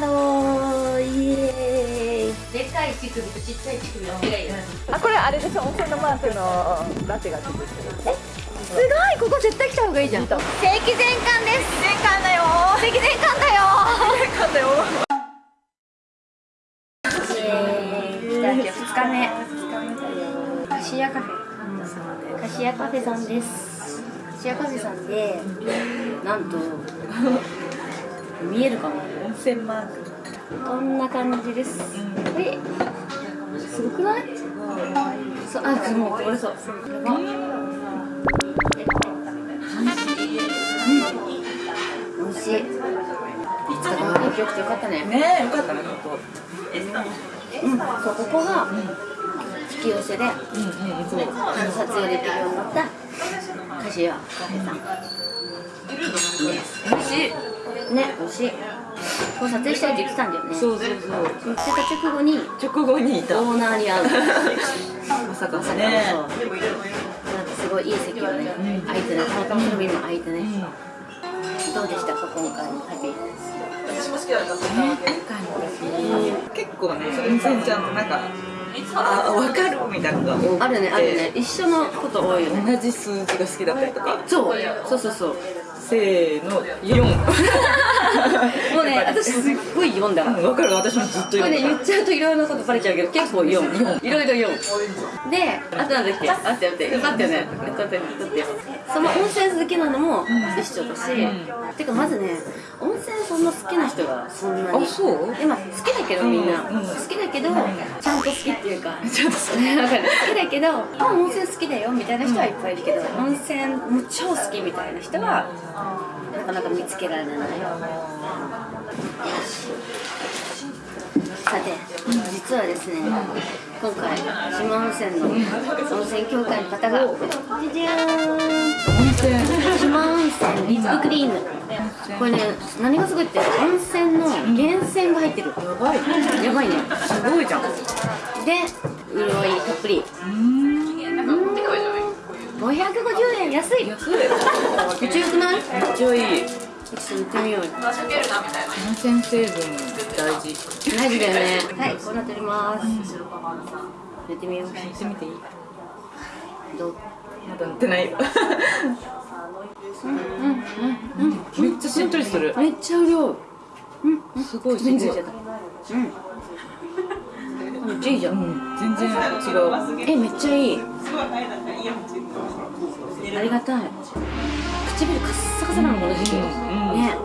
だろうイエーイでかい乳首とちっちゃい乳首の違いあこれあれでしょ？温泉のマークのラテがついてる。すごい！ここ絶対来た方がいいじゃん。正規前館です。全館だよ。正規前館だよ。全館だよ。来た2日目。カシヤカフェ。カシヤカフェさんです。カシヤカフェさんでなんと見えるかも。温泉マーク。こんな感じです？え？すごくない？そうあすごいこれそうやばおい。しい。い。つか元気よくてよかったねねえよかったね本当うんそうここが引き寄せでうんうんそう撮影できるようになったカシヤカフェさん美味しい。ね美味しい。これ撮影したいって言ってたんだよね。そうそうそう。言ってた直後に直後にいた。オーナーに会う。まさかまさねそうなんかすごいいい席がね。空いてねたまたまの便も空いてねどうでしたか今回の旅？結構ね温泉ちゃんとなんかあ分かるみたいなのがあるねあるね。一緒のこと多いよね。同じ数字が好きだったりとか。そう。そうそうそうせーの4もうね私すっごい読んだわ分かる。私もずっとこれね言っちゃうといろいろなことバレちゃうけど結構4いろいろ4であとなんだっけ？待って待って。待ってよ。ね待って待ってその温泉好きなのも一緒だし、てかまずね温泉そんな好きな人がそんなに。あそう？でまあ好きだけどみんな、うん。うん好きだけどちゃんと好きっていうか。ちゃんと好き。わかる好きだけどあ温泉好きだよみたいな人はいっぱいいるけど、温泉もう超好きみたいな人はなかなか見つけられない。さて実はですね今回四万温泉の温泉協会の方がじゃじゃーん。温泉四万温泉リップクリーム。これね何がすごいって温泉の源泉が入ってる。やばい。やばいね。すごいじゃん。で潤いたっぷり550円安い。安い。めっちゃよくない？めっちゃいい。ちょっと行ってみようよ。温泉成分大事大事だよねはい。こうなっておりますやってみよう行ってみてい。い。どうまだ乗ってない。よめっちゃしっとりするめっちゃ潤うすごい。すごい。全然違ったうんめっちゃい。い。じゃんうん全然違うえめっちゃい。いありがたい。唇カッサカサなのこの時期。うんね。あ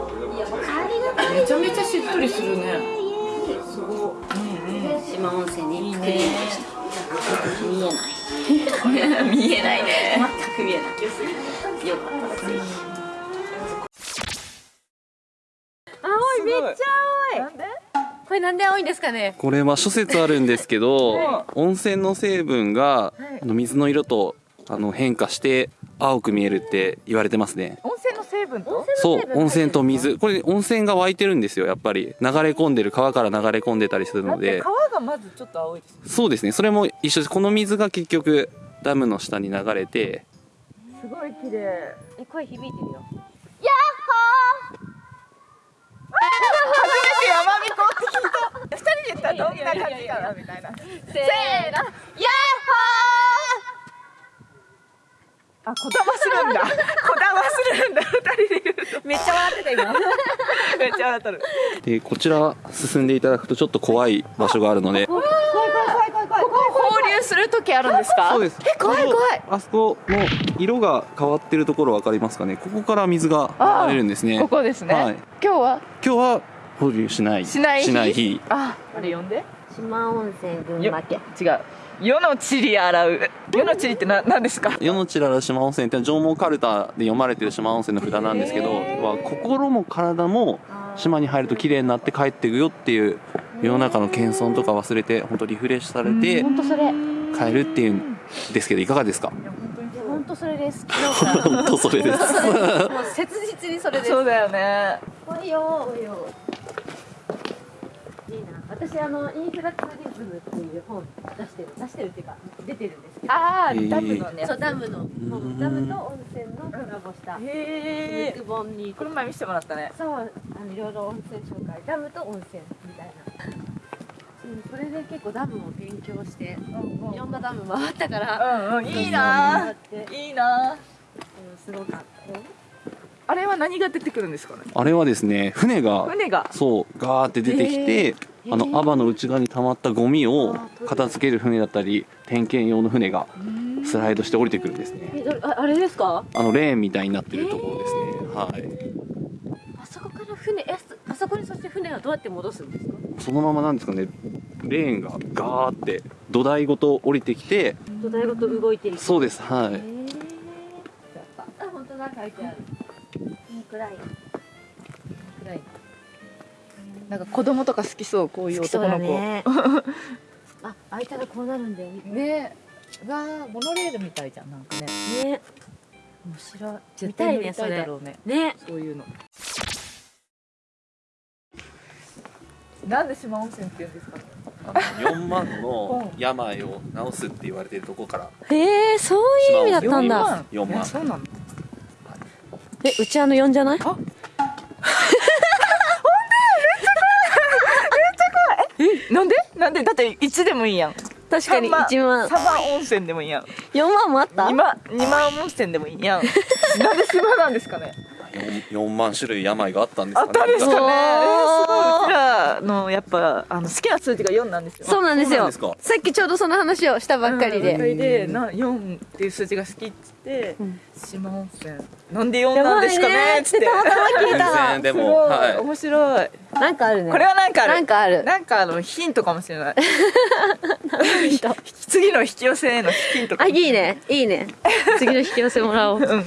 りがたい。めちゃめちゃしっとりするね。すごい。うんうん。四万温泉にクリームでした。見えない。見えないね。全く見えない。よかった青いめっちゃ青い。なんで？これなんで青いんですかね？これは諸説あるんですけど温泉の成分があの水の色とあの変化して青く見えるって言われてますね。温泉の成分と？そう温泉と水。これ温泉が湧いてるんですよ。やっぱり流れ込んでる川から流れ込んでたりするので。川がまずちょっと青いですそうですね。それも一緒です。この水が結局ダムの下に流れて。すごい綺麗。え声響いてるよ。初めて山美子って聞いた二人で言ったらどんな感じかなみたいなせーのヤッホー あ、こだまするんだ。こだまするんだ。二人で言うと。めっちゃ笑ってた今。めっちゃ笑っとる。でこちら進んでいただくとちょっと怖い場所があるので放流する時あるんですか？そうですえ、怖い怖い。あそこの色が変わってるところ分かりますかね？ここから水が流れるんですねここですね。はい今日は？今日は放流しないしない日？しない日あ、あれ呼んで。四万温泉群よ馬県違う。世の地理洗う。世の地理ってな、何ですか？世のちらら島温泉って縄文カルタで読まれてる島温泉の札なんですけど、は心も体も島に入ると綺麗になって帰っていくよっていう世の中の謙遜とか忘れて本当リフレッシュされて本当それ。帰るっていうんですけどいかがですか？本当それです 本当それです。もう切実にそれです。そうだよね。おいよ。おいよいいな私私あのインフラツーリズムっていう本出してる出してるっていうか出てるんですけど。ああへー。ダムのね。そうダムの。ん本ダムと温泉のコラボした。へえ肉本にこの前見せてもらったねそうあのいろいろ温泉紹介。ダムと温泉みたいな。うんそれで結構ダムを勉強していろんなダム回ったからうんうん。いいなっていいなうんすごかった。あれは何が出てくるんですかね？あれはですね船が船が。そうガーって出てきて、あのアバの内側に溜まったゴミを片付ける船だったり点検用の船がスライドして降りてくるんですね。ああれですか？あのレーンみたいになってるところですね、はい。あそこから船えあそこにそして船はどうやって戻すんですか？そのままなんですかね。レーンがガーって土台ごと降りてきて土台ごと動いてそうです。はい。あ本当だ書いてある。いいくらいなんか子供とか好きそうこういう男の子。ね あ開いたらこうなるんだよ。ね。ねわあモノレールみたいじゃんなんかね。ね。面白い。見絶た対乗りたいだろうね。ねそういうの。なんで島温泉って言うんですか？4万の病を治すって言われてるとこから。へえそういう意味だったんだ。4万。えそうなの？えうちあの4じゃない？えなんで？なんで？だって1でもいいやん。確かに三1万。サバ温泉でもいいやん。4万もあった？2万二万温泉でもいいやん。なんで島なんですかね？4, 4万種類病があったんですあかね。ったんですかね。すごい。うちらのやっぱあの好きな数字が4なんですよ。そうなんですよ。さっきちょうどその話をしたばっかりで、うん。でな4っていう数字が好きっつって、うん島温泉なんで4なんですかねっつって。たまたま聞い全た然でもはい。面白い。なんかあるね。これはなんかある。なんかあるなんかあのヒントかもしれない。次の引き寄せへのヒントかあもしれいいね。いいね。次の引き寄せもらおう。うん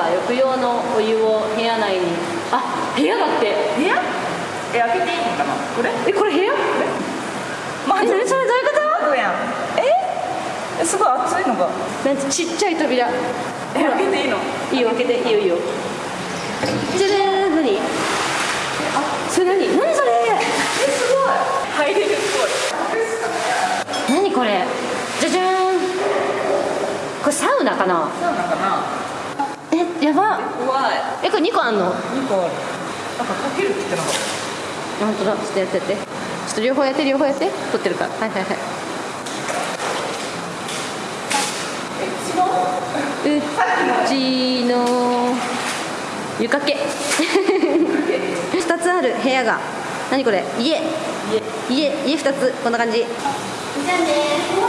は浴用のお湯を部屋内に。あ部屋だって。部屋？え開けていいのかな？これ？えこれ部屋？まえ何それどういうこ窓やん。え？えすごい熱いのが。となんかちっちゃい扉。え開けていいの？いいよ開けて。いいよいいよ。じゃじゃーん何？あ？それ何？何それ？えすごい。入れるすごい。何これ？じゃじゃーん。これサウナかな？サウナかな？えやば。怖い。えこれ2個あんの？2個ある。なんかかけるって言ってなかっ本当だ。ちょっとやってやって。ちょっと両方やって両方やって。撮ってるから。はいはいはい。うちの。床掛け。2つある。部屋が。何これ？家。家。家。2つ。こんな感じ。じゃあね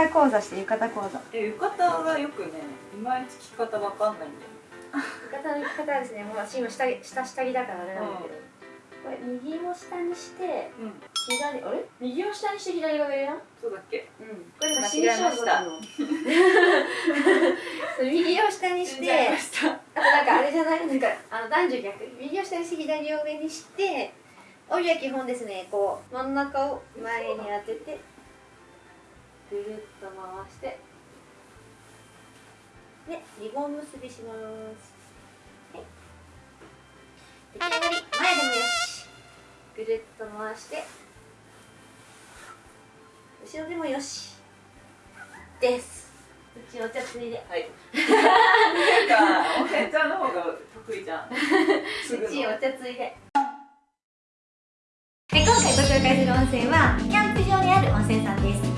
衣浴衣講座して浴衣講座。え浴衣がよくねいまいち着方わかんないんだよ。浴衣の着方はですねもう私今下着下下着だからあれなんだけど、これ右を下にしてうん。左あれ？右を下にして左が上やん？そうだっけ？うん。これ間違えました。そう右を下にしてあした。となんかあれじゃない？なんかあの男女逆。右を下にして左を上にして帯は基本ですね。こう真ん中を前に当ててぐるっと回して。でリボン結びします。はい。出来上がり。前でもよし。ぐるっと回して。後ろでもよし。です。うちお茶ついで。はい。なんかおへんちゃんの方が得意じゃん。うちおの茶ついで。今回ご紹介する温泉はキャンプ場にある温泉さんです